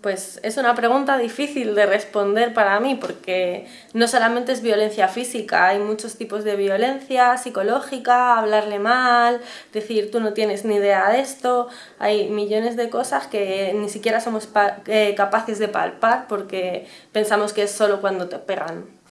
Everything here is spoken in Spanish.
Pues es una pregunta difícil de responder para mí porque no solamente es violencia física, hay muchos tipos de violencia psicológica, hablarle mal, decir tú no tienes ni idea de esto, hay millones de cosas que ni siquiera somos eh, capaces de palpar porque pensamos que es solo cuando te pegan.